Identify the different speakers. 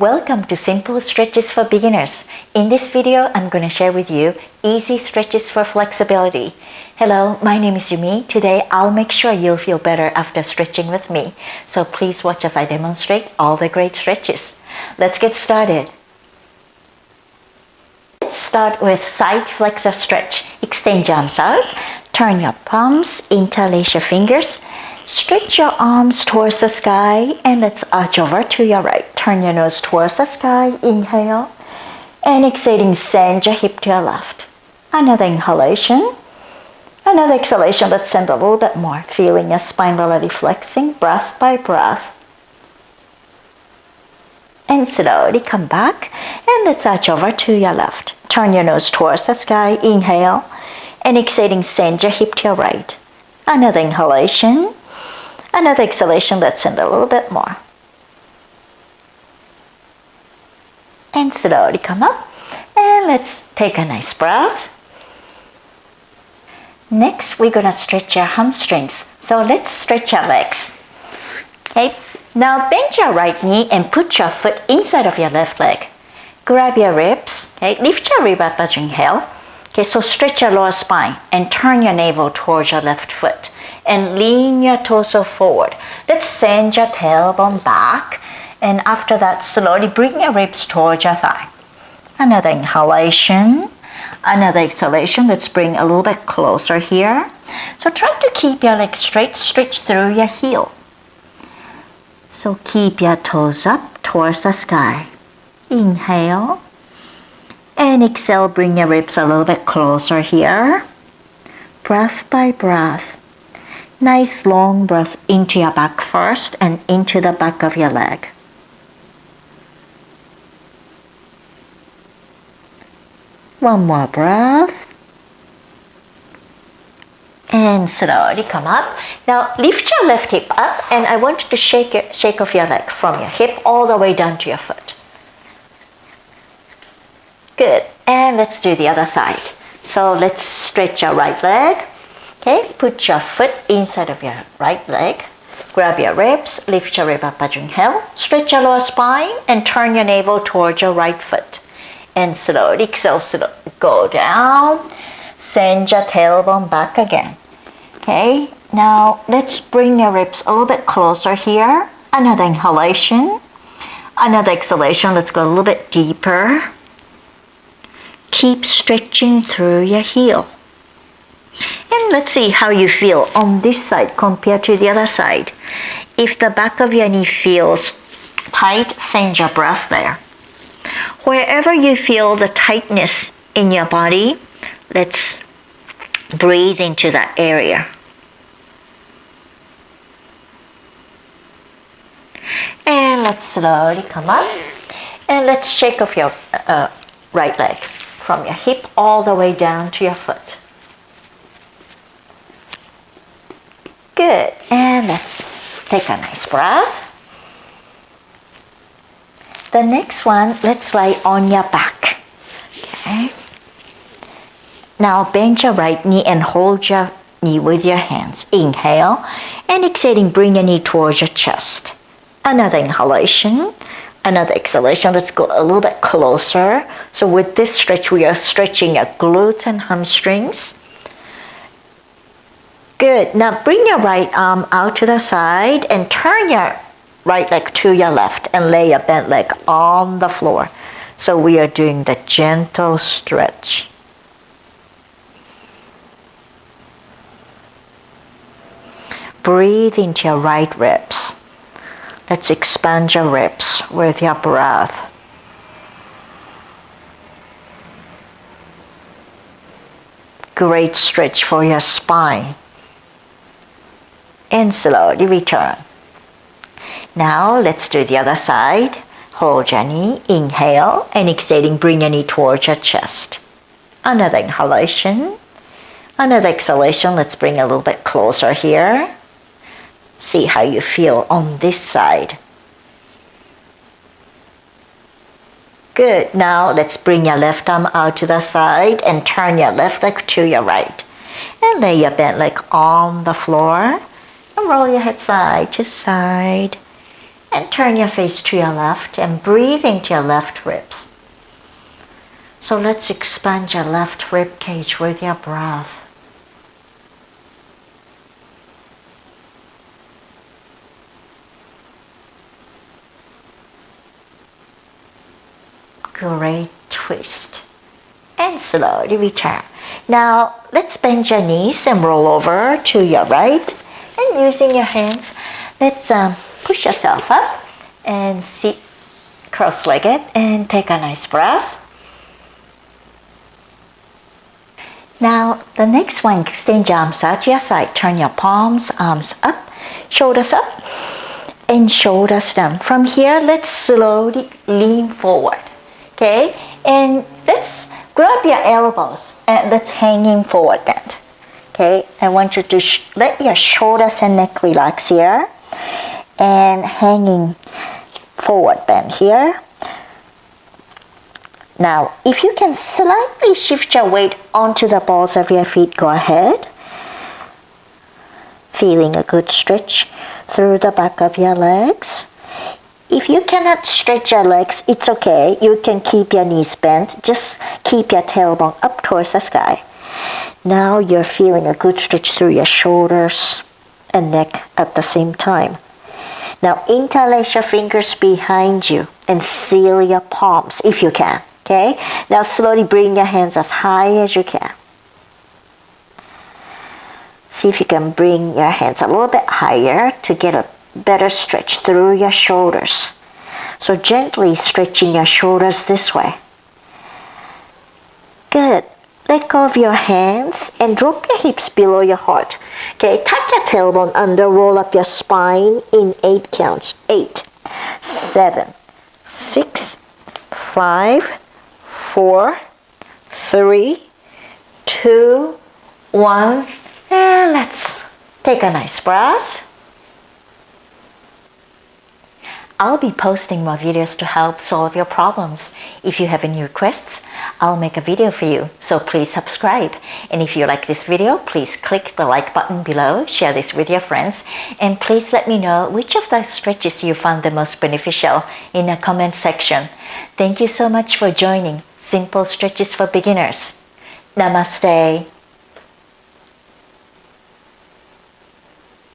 Speaker 1: Welcome to Simple Stretches for Beginners. In this video, I'm going to share with you easy stretches for flexibility. Hello, my name is Yumi. Today, I'll make sure you'll feel better after stretching with me. So please watch as I demonstrate all the great stretches. Let's get started. Let's start with side flexor stretch. Extend your arms out. Turn your palms, interlace your fingers. Stretch your arms towards the sky and let's arch over to your right. Turn your nose towards the sky. Inhale. And exhaling, send your hip to your left. Another inhalation. Another exhalation. Let's send a little bit more. Feeling your spine already flexing, breath by breath. And slowly come back. And let's arch over to your left. Turn your nose towards the sky. Inhale. And exhaling, send your hip to your right. Another inhalation. Another exhalation, let's send a little bit more. And slowly come up. And let's take a nice breath. Next, we're gonna stretch your hamstrings. So let's stretch our legs. Okay, now bend your right knee and put your foot inside of your left leg. Grab your ribs, okay, lift your rib up as you inhale. Okay, so stretch your lower spine and turn your navel towards your left foot and lean your torso forward. Let's send your tailbone back and after that slowly bring your ribs towards your thigh. Another inhalation, another exhalation. Let's bring a little bit closer here. So try to keep your legs straight, stretch through your heel. So keep your toes up towards the sky. Inhale. And exhale, bring your ribs a little bit closer here. Breath by breath. Nice long breath into your back first and into the back of your leg. One more breath. And slowly come up. Now lift your left hip up and I want you to shake, it, shake off your leg from your hip all the way down to your foot. Good. And let's do the other side. So let's stretch your right leg Okay, put your foot inside of your right leg. Grab your ribs, lift your rib up you inhale. Stretch your lower spine and turn your navel towards your right foot. And slowly exhale, slowly go down. Send your tailbone back again. Okay, now let's bring your ribs a little bit closer here. Another inhalation. Another exhalation. Let's go a little bit deeper. Keep stretching through your heel. And let's see how you feel on this side compared to the other side. If the back of your knee feels tight, send your breath there. Wherever you feel the tightness in your body, let's breathe into that area. And let's slowly come up. And let's shake off your uh, right leg from your hip all the way down to your foot. Good. And let's take a nice breath. The next one, let's lie on your back. Okay. Now bend your right knee and hold your knee with your hands. Inhale and exhaling, bring your knee towards your chest. Another inhalation, another exhalation. Let's go a little bit closer. So with this stretch, we are stretching your glutes and hamstrings. Good. Now bring your right arm out to the side and turn your right leg to your left and lay your bent leg on the floor. So we are doing the gentle stretch. Breathe into your right ribs. Let's expand your ribs with your breath. Great stretch for your spine and slowly return. Now let's do the other side. Hold your knee, inhale, and exhaling, bring your knee towards your chest. Another inhalation, another exhalation. Let's bring a little bit closer here. See how you feel on this side. Good. Now let's bring your left arm out to the side and turn your left leg to your right. And lay your bent leg on the floor roll your head side to side. And turn your face to your left and breathe into your left ribs. So let's expand your left rib cage with your breath. Great twist. And slowly return. Now let's bend your knees and roll over to your right. And using your hands, let's um, push yourself up and sit cross-legged and take a nice breath. Now the next one, extend your arms out to your side. Turn your palms, arms up, shoulders up, and shoulders down. From here, let's slowly lean forward. Okay, and let's grab your elbows and let's hanging forward bend. Okay, I want you to let your shoulders and neck relax here and hanging forward bend here. Now, if you can slightly shift your weight onto the balls of your feet, go ahead. Feeling a good stretch through the back of your legs. If you cannot stretch your legs, it's okay. You can keep your knees bent. Just keep your tailbone up towards the sky. Now you're feeling a good stretch through your shoulders and neck at the same time. Now interlace your fingers behind you and seal your palms if you can. Okay? Now slowly bring your hands as high as you can. See if you can bring your hands a little bit higher to get a better stretch through your shoulders. So gently stretching your shoulders this way. Good. Go of your hands and drop your hips below your heart. Okay, tuck your tailbone under, roll up your spine in eight counts. Eight, seven, six, five, four, three, two, one. And let's take a nice breath. I'll be posting more videos to help solve your problems. If you have any requests, I'll make a video for you, so please subscribe. And if you like this video, please click the like button below, share this with your friends, and please let me know which of the stretches you found the most beneficial in the comment section. Thank you so much for joining Simple Stretches for Beginners. Namaste.